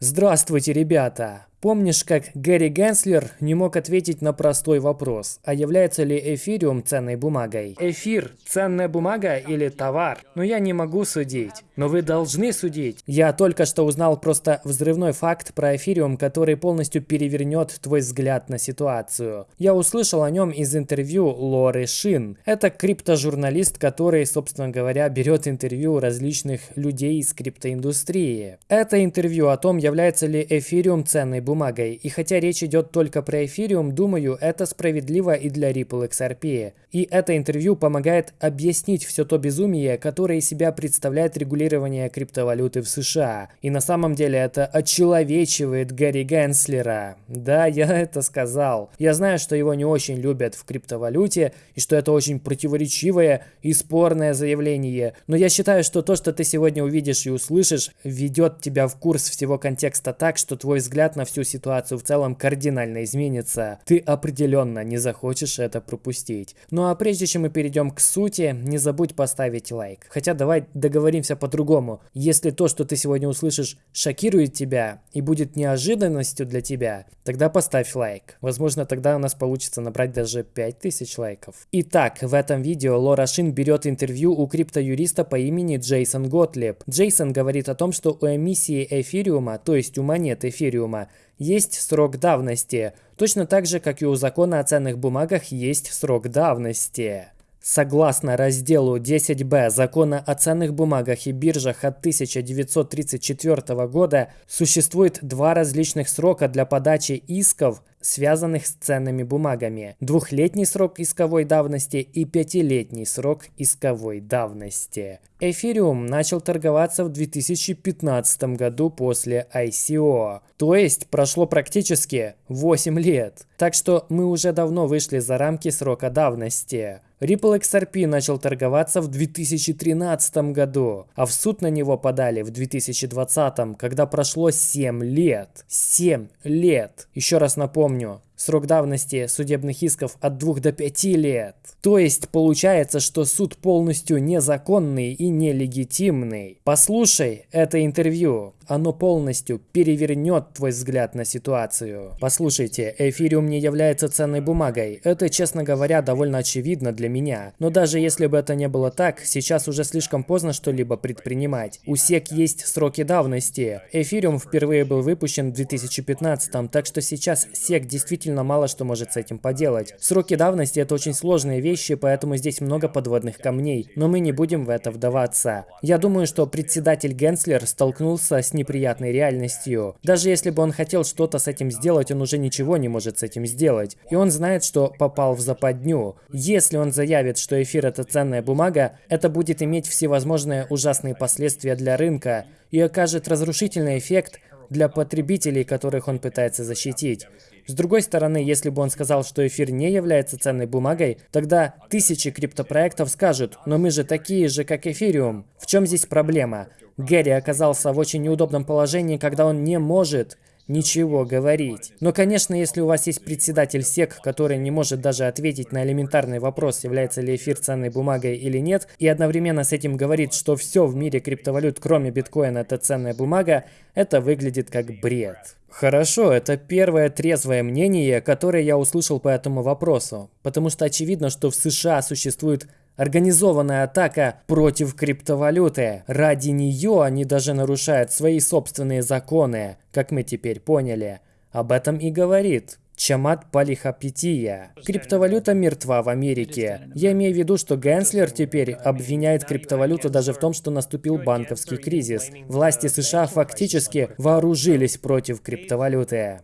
Здравствуйте, ребята! Помнишь, как Гэри Генслер не мог ответить на простой вопрос, а является ли эфириум ценной бумагой? Эфир – ценная бумага или товар? Но я не могу судить. Но вы должны судить. Я только что узнал просто взрывной факт про эфириум, который полностью перевернет твой взгляд на ситуацию. Я услышал о нем из интервью Лоры Шин. Это криптожурналист, который, собственно говоря, берет интервью различных людей из криптоиндустрии. Это интервью о том, является ли эфириум ценной бумагой. И хотя речь идет только про эфириум, думаю, это справедливо и для Ripple XRP. И это интервью помогает объяснить все то безумие, которое из себя представляет регулирование криптовалюты в США. И на самом деле это очеловечивает Гарри Генслера. Да, я это сказал. Я знаю, что его не очень любят в криптовалюте, и что это очень противоречивое и спорное заявление. Но я считаю, что то, что ты сегодня увидишь и услышишь, ведет тебя в курс всего контекста так, что твой взгляд на всю всю ситуацию в целом кардинально изменится, ты определенно не захочешь это пропустить. Ну а прежде чем мы перейдем к сути, не забудь поставить лайк. Хотя давай договоримся по-другому. Если то, что ты сегодня услышишь, шокирует тебя и будет неожиданностью для тебя, тогда поставь лайк. Возможно, тогда у нас получится набрать даже 5000 лайков. Итак, в этом видео Лора Шин берет интервью у криптоюриста по имени Джейсон Готлеб. Джейсон говорит о том, что у эмиссии эфириума, то есть у монет эфириума, есть срок давности, точно так же, как и у закона о ценных бумагах есть срок давности. Согласно разделу 10б Закона о ценных бумагах и биржах от 1934 года, существует два различных срока для подачи исков связанных с ценными бумагами. Двухлетний срок исковой давности и пятилетний срок исковой давности. Эфириум начал торговаться в 2015 году после ICO. То есть прошло практически 8 лет. Так что мы уже давно вышли за рамки срока давности. Ripple XRP начал торговаться в 2013 году, а в суд на него подали в 2020, когда прошло 7 лет. 7 лет. Еще раз напомню, помню. Срок давности судебных исков от 2 до 5 лет. То есть получается, что суд полностью незаконный и нелегитимный. Послушай это интервью. Оно полностью перевернет твой взгляд на ситуацию. Послушайте, эфириум не является ценной бумагой. Это, честно говоря, довольно очевидно для меня. Но даже если бы это не было так, сейчас уже слишком поздно что-либо предпринимать. У SEC есть сроки давности. Эфириум впервые был выпущен в 2015, так что сейчас SEC действительно действительно мало что может с этим поделать. Сроки давности это очень сложные вещи, поэтому здесь много подводных камней, но мы не будем в это вдаваться. Я думаю, что председатель Генслер столкнулся с неприятной реальностью. Даже если бы он хотел что-то с этим сделать, он уже ничего не может с этим сделать. И он знает, что попал в западню. Если он заявит, что эфир это ценная бумага, это будет иметь всевозможные ужасные последствия для рынка и окажет разрушительный эффект для потребителей, которых он пытается защитить. С другой стороны, если бы он сказал, что эфир не является ценной бумагой, тогда тысячи криптопроектов скажут, но мы же такие же, как эфириум. В чем здесь проблема? Гэри оказался в очень неудобном положении, когда он не может ничего говорить. Но, конечно, если у вас есть председатель СЕК, который не может даже ответить на элементарный вопрос, является ли эфир ценной бумагой или нет, и одновременно с этим говорит, что все в мире криптовалют, кроме биткоина, это ценная бумага, это выглядит как бред. Хорошо, это первое трезвое мнение, которое я услышал по этому вопросу, потому что очевидно, что в США существует Организованная атака против криптовалюты. Ради нее они даже нарушают свои собственные законы, как мы теперь поняли. Об этом и говорит Чамат Палихапития. Криптовалюта мертва в Америке. Я имею в виду, что Генслер теперь обвиняет криптовалюту даже в том, что наступил банковский кризис. Власти США фактически вооружились против криптовалюты.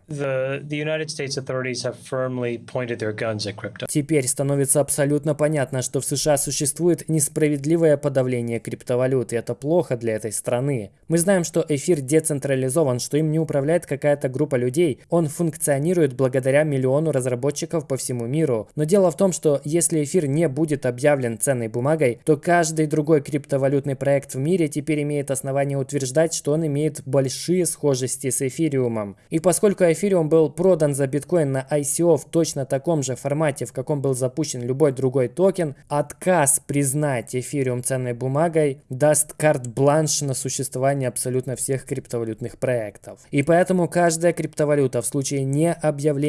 Теперь становится абсолютно понятно, что в США существует несправедливое подавление криптовалюты. Это плохо для этой страны. Мы знаем, что эфир децентрализован, что им не управляет какая-то группа людей. Он функционирует благодаря благодаря миллиону разработчиков по всему миру. Но дело в том, что если эфир не будет объявлен ценной бумагой, то каждый другой криптовалютный проект в мире теперь имеет основание утверждать, что он имеет большие схожести с эфириумом. И поскольку эфириум был продан за биткоин на ICO в точно таком же формате, в каком был запущен любой другой токен, отказ признать эфириум ценной бумагой даст карт-бланш на существование абсолютно всех криптовалютных проектов. И поэтому каждая криптовалюта в случае не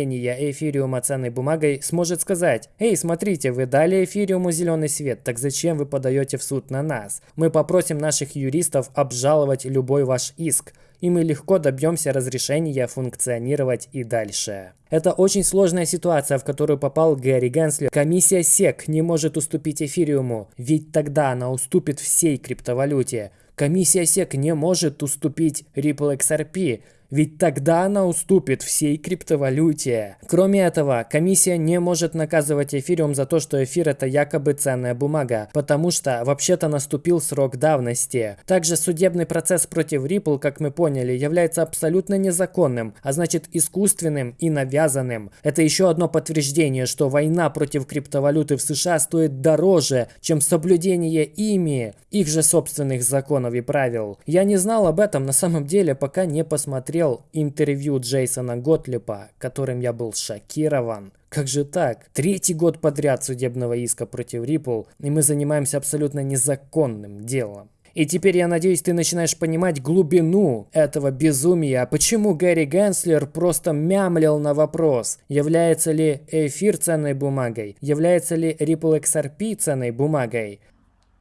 объявления эфириума ценной бумагой сможет сказать, «Эй, смотрите, вы дали эфириуму зеленый свет, так зачем вы подаете в суд на нас? Мы попросим наших юристов обжаловать любой ваш иск и мы легко добьемся разрешения функционировать и дальше. Это очень сложная ситуация, в которую попал Гэри Генслер. Комиссия SEC не может уступить эфириуму, ведь тогда она уступит всей криптовалюте. Комиссия SEC не может уступить Ripple XRP, ведь тогда она уступит всей криптовалюте. Кроме этого, комиссия не может наказывать эфириум за то, что эфир это якобы ценная бумага, потому что вообще-то наступил срок давности. Также судебный процесс против Ripple, как мы поняли, является абсолютно незаконным, а значит искусственным и навязанным. Это еще одно подтверждение, что война против криптовалюты в США стоит дороже, чем соблюдение ими, их же собственных законов и правил. Я не знал об этом на самом деле, пока не посмотрел посмотрел интервью Джейсона Готлипа, которым я был шокирован. Как же так? Третий год подряд судебного иска против Ripple, и мы занимаемся абсолютно незаконным делом. И теперь, я надеюсь, ты начинаешь понимать глубину этого безумия. Почему Гэри Генслер просто мямлил на вопрос, является ли эфир ценной бумагой, является ли Ripple XRP ценной бумагой.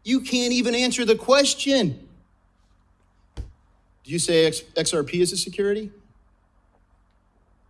You can't even answer the question. Do you say X, XRP is a security?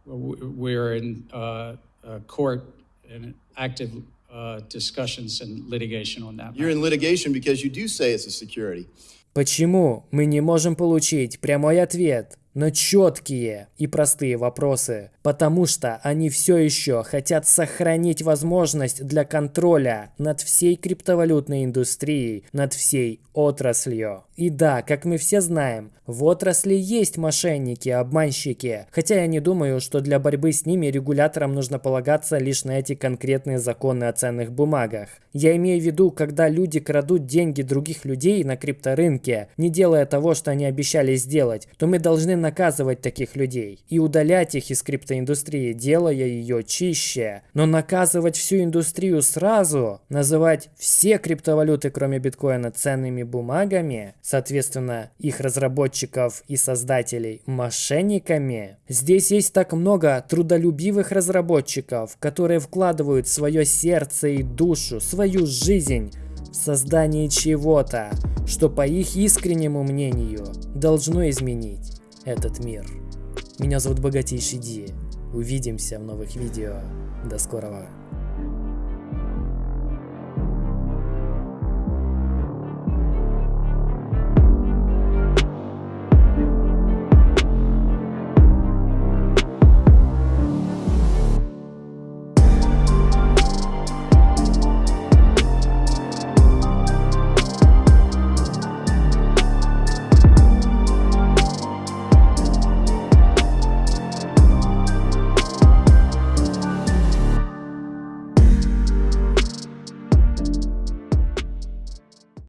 Well, we're in uh, uh, court and active uh, discussions and litigation on that. You're in litigation because you do say it's a security. Почему мы не можем получить прямой ответ на четкие и простые вопросы? Потому что они все еще хотят сохранить возможность для контроля над всей криптовалютной индустрией, над всей отраслью. И да, как мы все знаем, в отрасли есть мошенники, обманщики, хотя я не думаю, что для борьбы с ними регуляторам нужно полагаться лишь на эти конкретные законы о ценных бумагах. Я имею в виду, когда люди крадут деньги других людей на крипторынке, не делая того, что они обещали сделать, то мы должны наказывать таких людей и удалять их из криптоиндустрии, делая ее чище. Но наказывать всю индустрию сразу, называть все криптовалюты, кроме биткоина, ценными бумагами, соответственно, их разработчиков и создателей мошенниками. Здесь есть так много трудолюбивых разработчиков, которые вкладывают свое сердце и душу, свою жизнь в создание чего-то, что по их искреннему мнению должно изменить этот мир. Меня зовут Богатейший Ди. Увидимся в новых видео. До скорого.